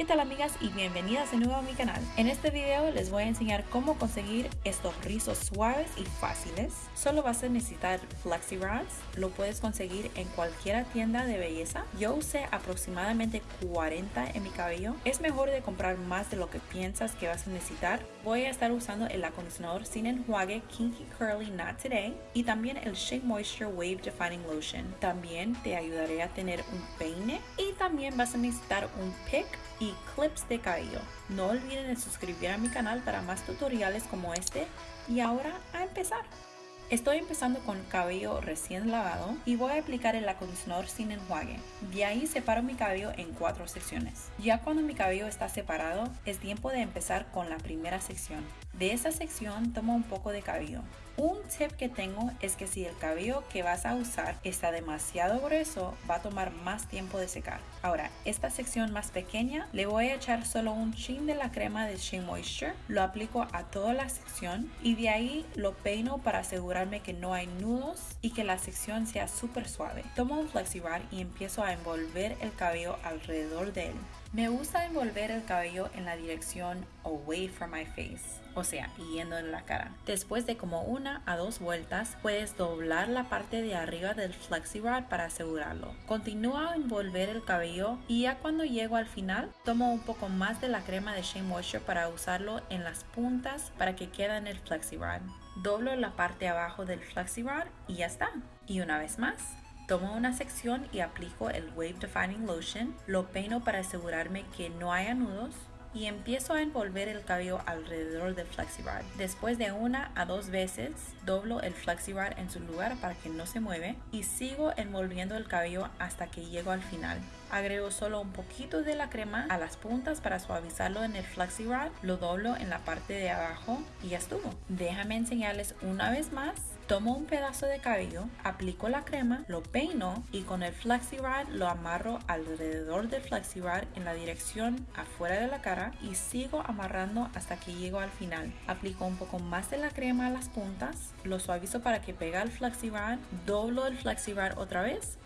¿Qué tal amigas y bienvenidas de nuevo a mi canal? En este video les voy a enseñar cómo conseguir estos rizos suaves y fáciles. Solo vas a necesitar Flexi Rods, lo puedes conseguir en cualquier tienda de belleza. Yo usé aproximadamente 40 en mi cabello. Es mejor de comprar más de lo que piensas que vas a necesitar. Voy a estar usando el acondicionador sin enjuague Kinky Curly Not Today y también el Shea Moisture Wave Defining Lotion. También te ayudaré a tener un peine y también vas a necesitar un pick y clips de cabello. No olviden de suscribir a mi canal para más tutoriales como este y ahora a empezar. Estoy empezando con cabello recién lavado y voy a aplicar el acondicionador sin enjuague. De ahí separo mi cabello en cuatro secciones. Ya cuando mi cabello está separado, es tiempo de empezar con la primera sección. De esa sección tomo un poco de cabello. Un tip que tengo es que si el cabello que vas a usar está demasiado grueso, va a tomar más tiempo de secar. Ahora, esta sección más pequeña, le voy a echar solo un chin de la crema de Shea Moisture, lo aplico a toda la sección y de ahí lo peino para asegurarme que no hay nudos y que la sección sea súper suave. Tomo un FlexiRod y empiezo a envolver el cabello alrededor de él. Me gusta envolver el cabello en la dirección away from my face, o sea, yendo en la cara. Después de como una a dos vueltas, puedes doblar la parte de arriba del flexi rod para asegurarlo. Continúa a envolver el cabello y ya cuando llego al final, tomo un poco más de la crema de Shea Moisture para usarlo en las puntas para que quede en el flexi rod. Doblo la parte abajo del flexi rod y ya está. Y una vez más, Tomo una sección y aplico el Wave Defining Lotion, lo peino para asegurarme que no haya nudos y empiezo a envolver el cabello alrededor del FlexiRod. Después de una a dos veces, doblo el FlexiRod en su lugar para que no se mueve y sigo envolviendo el cabello hasta que llego al final. Agrego solo un poquito de la crema a las puntas para suavizarlo en el FlexiRod, lo doblo en la parte de abajo y ya estuvo. Déjame enseñarles una vez más Tomo un pedazo de cabello, aplico la crema, lo peino y con el FlexiRod lo amarro alrededor del FlexiRod en la dirección afuera de la cara y sigo amarrando hasta que llego al final. Aplico un poco más de la crema a las puntas, lo suavizo para que pegue el FlexiRod, doblo el FlexiRod otra vez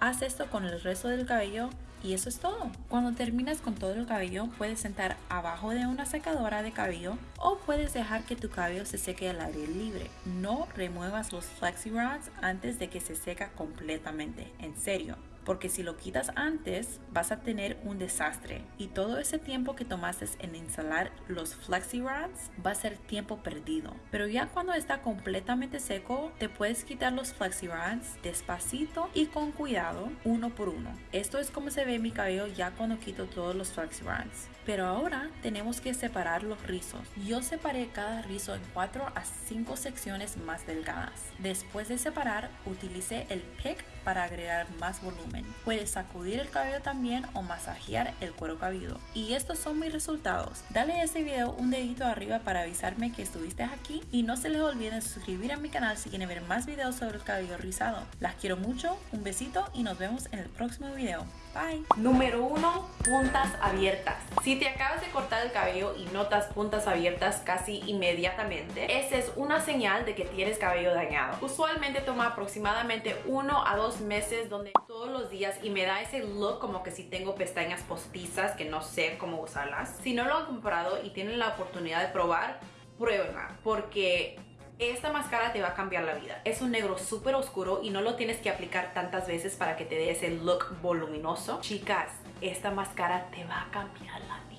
Haz esto con el resto del cabello y eso es todo. Cuando terminas con todo el cabello, puedes sentar abajo de una secadora de cabello o puedes dejar que tu cabello se seque al aire libre. No remuevas los flexi rods antes de que se seca completamente. En serio, porque si lo quitas antes vas a tener un desastre y todo ese tiempo que tomaste en instalar los flexi rods va a ser tiempo perdido. Pero ya cuando está completamente seco te puedes quitar los flexi rods despacito y con cuidado uno por uno. Esto es como se ve mi cabello ya cuando quito todos los flexi rods. Pero ahora tenemos que separar los rizos. Yo separé cada rizo en 4 a 5 secciones más delgadas. Después de separar, utilicé el pick para agregar más volumen. Puedes sacudir el cabello también o masajear el cuero cabelludo. Y estos son mis resultados. Dale a este video un dedito arriba para avisarme que estuviste aquí y no se les olvide suscribir a mi canal si quieren ver más videos sobre el cabello rizado. Las quiero mucho, un besito y nos vemos en el próximo video. Bye. Número 1. Puntas abiertas. Si te acabas de cortar el cabello y notas puntas abiertas casi inmediatamente, esa es una señal de que tienes cabello dañado. Usualmente toma aproximadamente 1 a 2 meses donde todos días y me da ese look como que si tengo pestañas postizas que no sé cómo usarlas. Si no lo han comprado y tienen la oportunidad de probar, pruébenla porque esta máscara te va a cambiar la vida. Es un negro súper oscuro y no lo tienes que aplicar tantas veces para que te dé ese look voluminoso. Chicas, esta máscara te va a cambiar la vida